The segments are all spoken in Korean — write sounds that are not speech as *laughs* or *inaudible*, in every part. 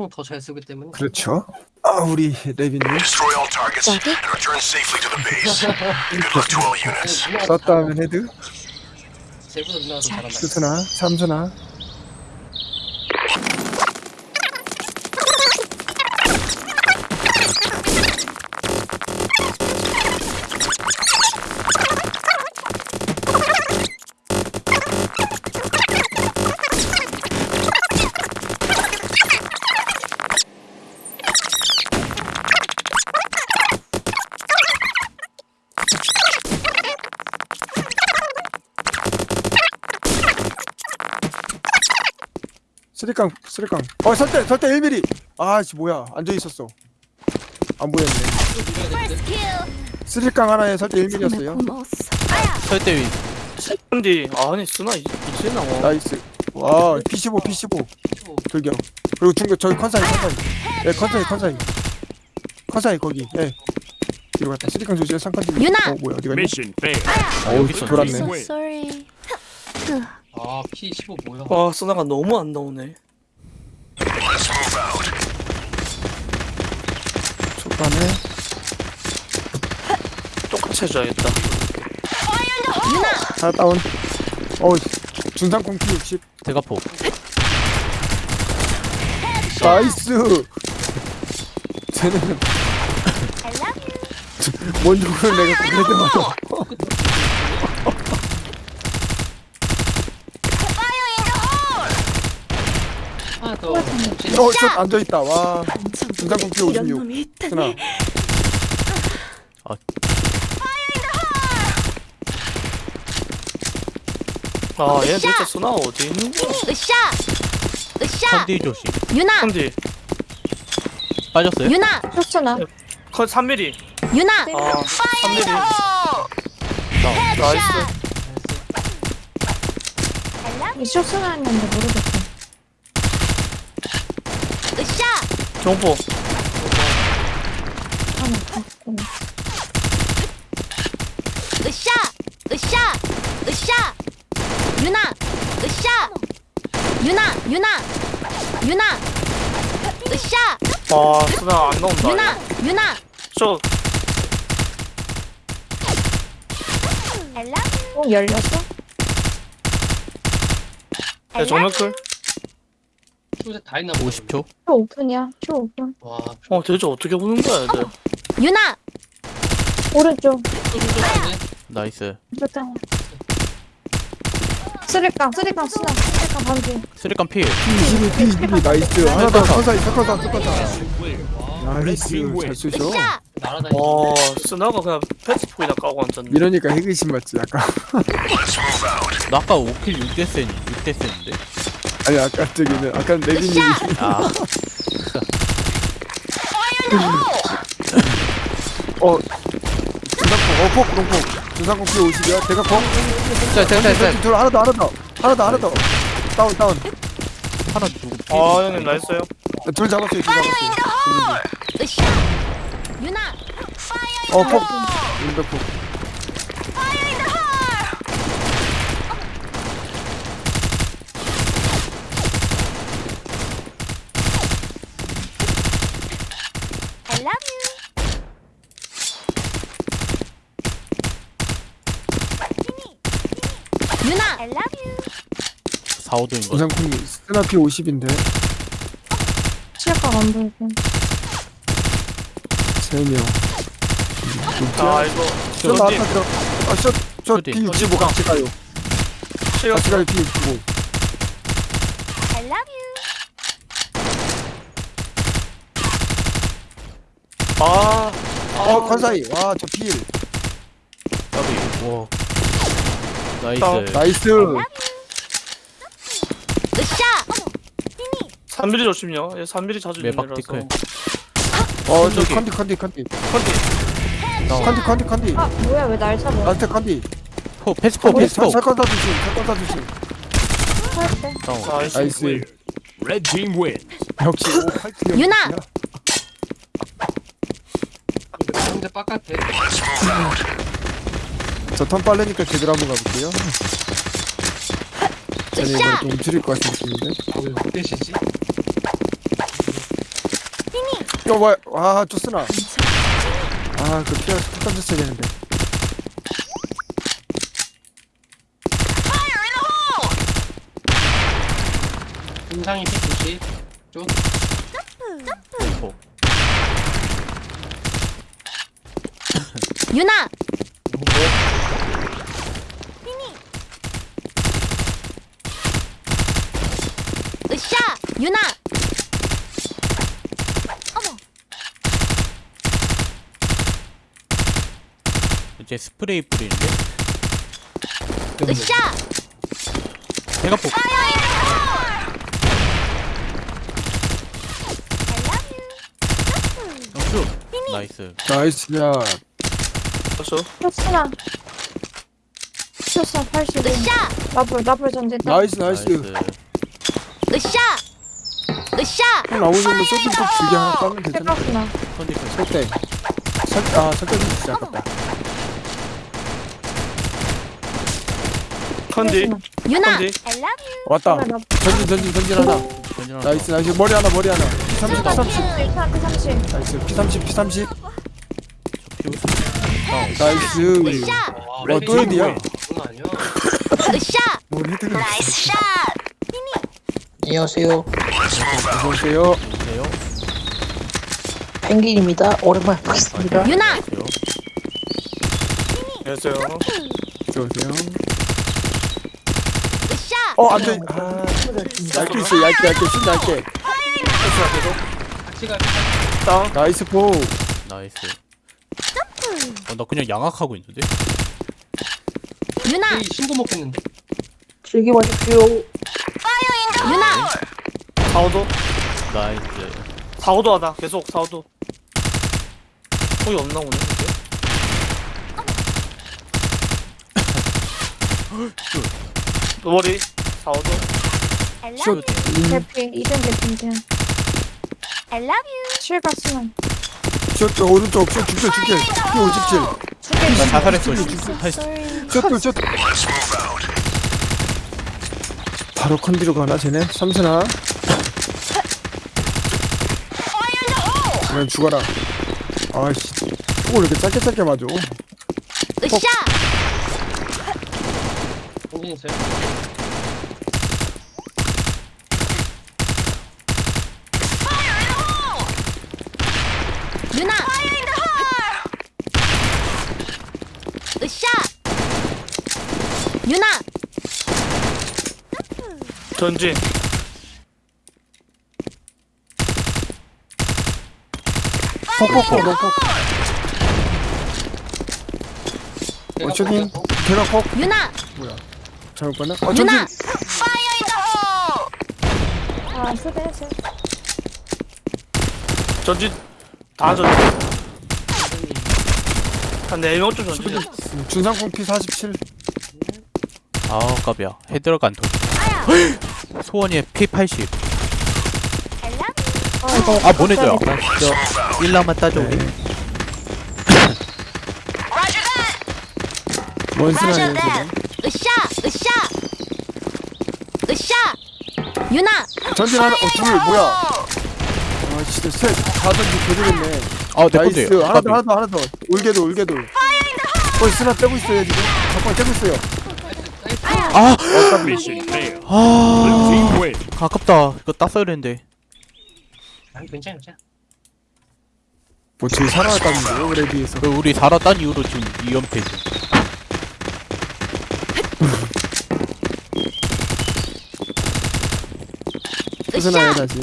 특총 더잘 쓰기 때문에 그렇죠. 아 우리 레빈님 썼다 하면 헤드 누나가 더 잘한다 수순아 삼순아 쓰리깡 쓰리깡. 어 설대 설대 1mm 아씨 뭐야. 앉아 있었어. 안 보였네. 쓰리깡 하나에 설대 1mm였어요. 설대 위. 근데 아니 쓰나 이- 이제 나와 나이스. 와 P15 P15 돌격. 그리고 중격 저기 컨사이 컨사이. 예 컨사이 컨사이. 컨사이 거기. 예. 뒤로 갔다. 쓰리깡 조심해 상컨 유나! 어 뭐야 어디 갔니 Mission failed. 어 여기 있었네. 돌았네. 아 P15 뭐야? 와 쓰나가 너무 안 나오네. 초반에 똑같이 해줘야겠다. 하나 다운. 어 중상공 P60. 대가포. 나이스! 쟤는 뭔 욕을 내가 그래도 더 어, 저 앉아있다. 와. 중상공 P 56. 순아. 아얘 진짜 쓰나 어디 있는 거야 으쌰! 으쌰! 컨디 조심 유나! 근데 빠졌어요? 유나! 쇼츠나 컷 3mm 유나! 아 3mm 나이스 이 쇼츠나였는데 모르겠어 으쌰! 봤고 으쌰! 으쌰! 으쌰! 유나! 으쌰! 유나! 유나! 유나! 으쌰! 와 쓰나 안 나온다 유나! 유나! 저어 열렸어? 야, 정면클 쇼세 다 있나 50초 쇼 오픈이야 쇼 오픈 와 어 대체 어떻게 보는 거야 얘들 유나! 오른쪽 쇼세 나이스 좋다 쓰리깡 쓰리깡 쓰나 쓰리깡 반지 쓰리깡 필 P22, P22. 나이스. 하나 더. 컨사이, 컨사, 컨사. 나이스. 잘. 으쌰! 날아다니는 와 쓰나가 그냥 패스포이나 까고 앉았네 이러니까 해그심 맞지, 약간. 나 아까 5킬 6대 센 6대 센인데 아니, 아까 저기는, 아까 레빈님이. 아 *laughs* 어. 중상공, 어, 폭, 그롱폭. 중상공 P 50이야. 대각폭. 짤짤짤짤 둘, 하나 더, 하나 더. 하나 더, 하나 더. 다운, 다운. 하나 아 형님 나이스요 둘 잡았어요, 둘 잡았어요. 으쌰! 유나! 어, 폭. 인백폭. I love you! 유나! I love you! 4, 5도인 거 중상공 스나 P 50인데. 치약각 안 보이고 세 명. 아 이거 저 나왔다 들어. 아, 저, 저 어디? P65 같이 가요. 같이 가요, P65. I love you! 아 어, 컨사이. 와, 저 필. 까비 와 나이스. 나이스. 으쌰! 3mm 조심요 얘 3mm 자주 매박 있는 티클. 애라서 어, 저 저기. 컨디, 컨디, 컨디. 컨디 컨디, 컨디, 컨디. 아 뭐야 왜 날 잡아 나한테 컨디. 포 패스포 패스포 설건사 주심, 설건사 주심. 할때 다운 나이스 나이스. Red team wins. 역시 *laughs* 유나! 상대 바깥에. 저턴 빠르니까 제대로 한번 가볼게요. 이번에 으쌰! 좀 움츠릴 것 같은 느낌인데. 왜 흑대시지? 저 뭐야 와 쪼스나 아 그 피가 툭 던졌어야 되는데 인상이 피 90. 쪽. 페스포 유나 으쌰 유나. 어머. 이제 스프레이 뿌리는데? 으쌰. 대가포 영수 나이스. 나이스 야. 그렇죠. 쇼스나. 쇼스나 85. 으쌰. 라플, 라플 전진다. 나이스 나이스. 으쌰 형 나오는 거 쇼핑 꼭 길게 하나 까면 되잖아. 백각스나. 컨디션 설대 설아 설대 진짜 아깝다. 컨디. 유나! 컨디. I love you. 왔다. 라플. 전진 전진 전진 하나 전진 하나 나이스 나이스. 머리 하나 머리 하나. P30 P30 30, 30. 나이스. P30 P30 피우스 나이스. 으쌰 와, 또 헤드야. 헤드가 나이스 샷 안녕하세요. 오세요 펭귄입니다. 오랜만에 뵙겠습니다. 유나 안녕하세요. 으쌰 어 안 돼 아 얇게 있어 얇게 얇게 진짜 얇게. 다운. 나이스 포 나이스 어, 나 그냥 양악하고 있는데 유나 이 신고 먹겠는데. 즐기고 하십시오. 유나 사오도. 나이스 사오도 하다. 계속 사오도. 거기 없나 오늘? 근데? 머리. 사오도. I love 슛 you 음, 대피, 이전 대피인데. I love you 실각스나. 슛 오른쪽 슛 죽길 죽길 P57 나 자살했어 move out. 바로 컨디로 가나 쟤네? 삼선아. 그냥 죽어라. 아이씨 폭을 이렇게 짧게 짧게 맞아. 으쌰! 있어요. 유나 으쌰 유나 전진. 폭폭폭 폭폭 어 쇼딩 대각 폭 유나 잘못 봤나? 어 유나 전진 아, 스대스. 전진. 다 전진. 한 4명쯤 전진. 음, 준상공 P47 아 깝이야 안 터져 *gasps* 소원이의 P80 I love 아, 이거. 아 보내줘요. 나 진짜. 1라만 따져 우리 뭔 소리야 으쌰 으쌰. 으쌰. 유나. 전진 하나 어둘 뭐야? 아 진짜 셋다 전진 개들겠네. 아내 나이스. 건데 하나 더 하나 더 하나 더. 울게도 울게도. 어 스나 떼고 있어요 지금. 잠깐 떼고 있어요 아! Mission failed. 아 Team win. 아깝다. 이거 땄어야 되는데. 아니 괜찮아 괜찮아. 뭐 제일 살아났다는데요 *laughs* 그래 비해서? 그 우리 살았단 이후로 지금 2연패지 스나야 다시 어,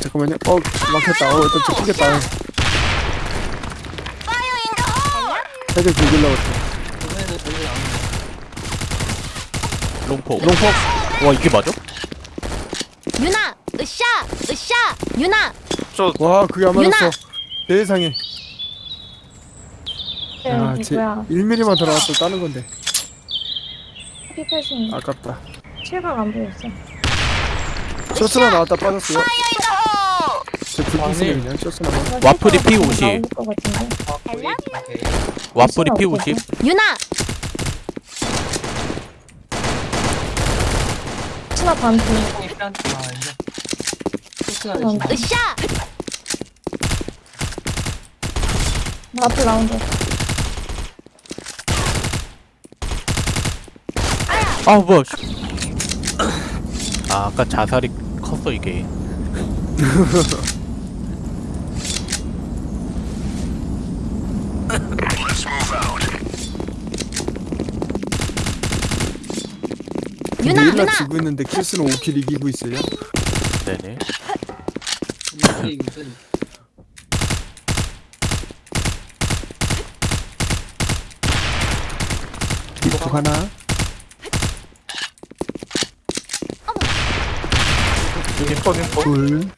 잠깐만요. 어 막혔다. 어 일단 저 풀겠다. 살짝 죽일라고 했다 이번에는 공진 안 롱포 롱폭? 와 이게 맞아? 유나 으쌰 으쌰 유나. 저 와 그게 안! 맞았어. 세상에. 야, 네, 제 이거야. 1mm만 들어갔어. 따는 건데. P80. 아깝다. 실각 안 보였어. 쇼스나 나왔다. 빠졌어요 제 불빛이 그냥 쇼스나만 와플이 실각 P50. 나올 것 같은데. I love you. 오케이. 와플이 없어, P50 유나 스나 반피. 아 으쌰 나 앞에 라운드. 아 뭐야 아 아까 자살이 컸어 이게 *laughs* Let's move out. 유나 근데 1라 유나 지고 있는데 킬스는 5킬 이기고 있어요? 네네. 빅폭 하나. 둘.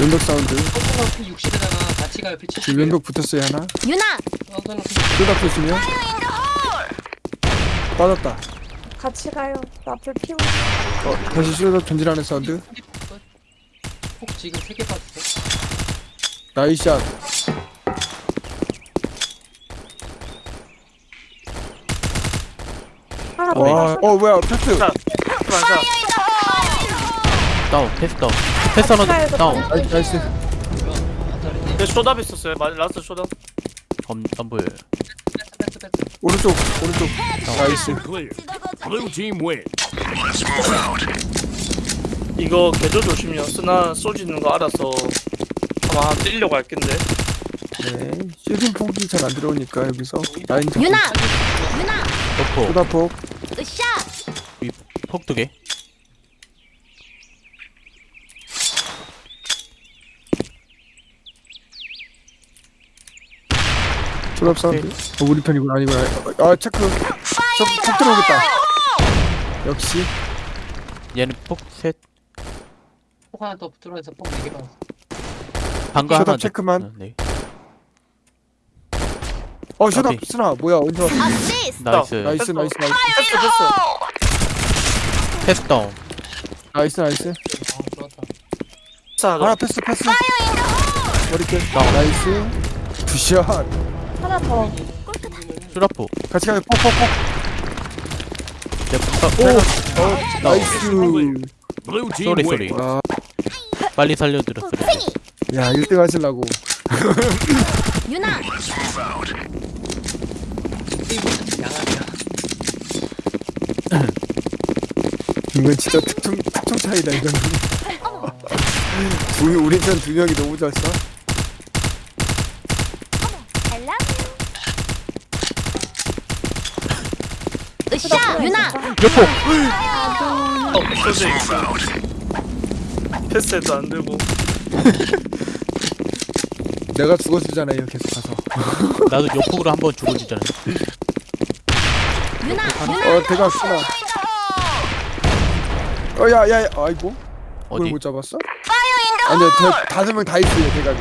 왼벽 사운드. 서브가 피 60에다가 같이 가요 피 70. 지금 왼벽 붙었어요 하나. 유나! 둘다 붙으면? 빠졌다. 같이 가요. 나 앞에 피우. 어, 다시 슈더 던지라는 사운드. 폭 지금 3개 빠졌어. 나이샷. 하나 더 와. 어. 뭐야 패스. 다운 패스 다운. 패스 하나 더 다운. 나이스 나이스 얘 쇼답 있었어요. 마- 라스트 쇼답. 덤 덤블. 오른쪽 오른쪽. 나이스. Clear. Blue team win. 이거 개조 조심이요. 쓰나 쏘지는 거 알아서 아마 찔려고 할 낀데. 네 슈팅 폭이 잘 안 들어오니까 여기서 라인 잡고. 유나! 유나! 폭포 쏟아폭. 으쌰! 폭 두 개 쏟아 사운드? 어, 우리 편이구나. 아니구나 아 체크. 저폭 들어오겠다. 역시. 얘는 폭셋. 폭 하나 더 들어와서 폭 4개 빠졌어. 방금 셔터 하나 체크만. 어, 네. 어 슈다. 오케이. 스나 뭐야. 언제 왔어? 어시스트 나이스. 나이스 나이스 나이스. 패스 패스 패스 다운. 나이스 나이스. 어 좋았다. 패스 하나 하나 더 패스 패스. 머리끝. 나이스. 굿샷 하나 더. 슈라포 같이 가요. 폭폭폭 내 폭, 오! 어, 나이스. sorry. sorry. 와, 빨리 살려드렸어 야 1등 하시려고. 유나. 이건 진짜 특총 특총 차이다 이건 두 우리 편 두 명이 너무 좋았어 으쌰 유나! 여포 어, 패스해도 안 되고. *laughs* 내가 죽어주잖아요 계속 가서. *laughs* 나도 여폭으로 한 번 죽어주잖아. 유나 어 대각 쓰나. 어야야 아이고. 그걸 어디? 못 잡았어? 아니요 대, 다섯 명다 있어요 대각에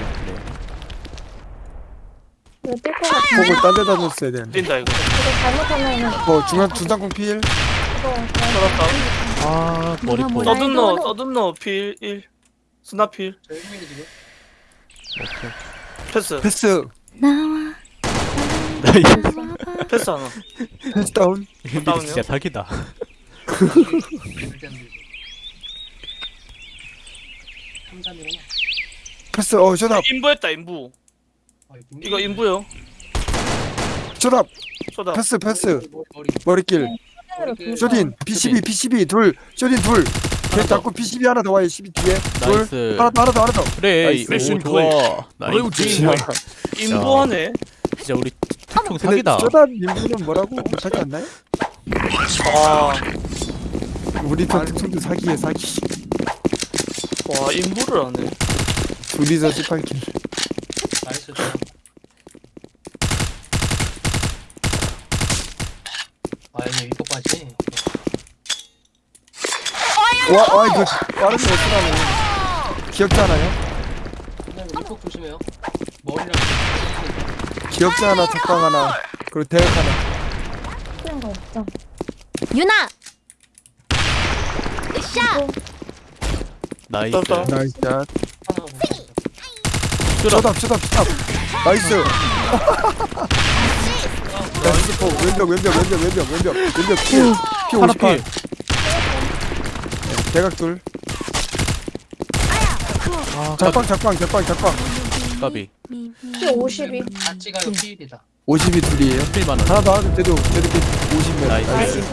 뛸것 같아. 폭을 딴 데다 줬어야. 되는데 뛴다 이거. 이거 잘못하면은 어 중간 중장공 필. 이거 쏘았다. 아 머리 뭐라. 보 뭐라. 서든너 서든너 필1 스나필. 저 1mm지 지금. 패스. 패스. 나와. 패스 하나 패스 다운. 다운이요? 진짜 사기다. 절대 안 되지. 3, 3이구나. 패스. 어 셔답 인부했다 인부. 아, 이거 인부요. 셔답. 쇼답. 패스 패스. 머리, 머리, 머리. 머리길. 로 둘. 쇼딘 PCB PCB 둘. 쇼딘 둘걔 하나 더. 잡고 PCB 하나 더 와요 12 뒤에. 둘. 나이스. 하나 더 하나 더 하나 더 그래 나이스. 오 좋아. 나이스. 인부하네. 진짜 우리 특총 근데 사기다. 셔답 인부는 뭐라고? 못하지 않나요? 아, 우리 편 특성도 사기에 사기. 와 인부를 하네. 둘이서 18킬 나이스. 아 여기 이거까지. 와, 와 이거 빠른 거 쓰라네 귀엽지 않아요? 근데 이거 조심해요. 머리랑 귀엽지 않아 적방 하나 그리고 대역 하나 뛰는 거 없죠. 유나 으쌰 나이스. 나이스 샷 하나 보고. 셔답 셔답 셔답 나이스. 나이스. 포 왼벽 왼벽 왼벽 왼벽 왼벽 왼벽 피, 피 하나 58 필. 대각돌 아, 작방 작방 작방 작방. 까비. 피 50이. 같이 가요. 피일이다. 50이 둘이에요? 필만 원. 하나 더 하나 쟤도 쟤도 피 50몇 나이스. 나이스.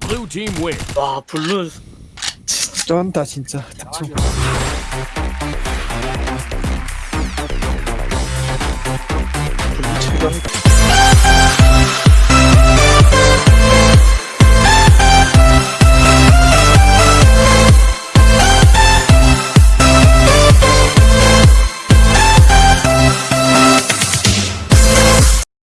Blue team win. 와 블루. 쩐다 진짜 불리치기도 합니다.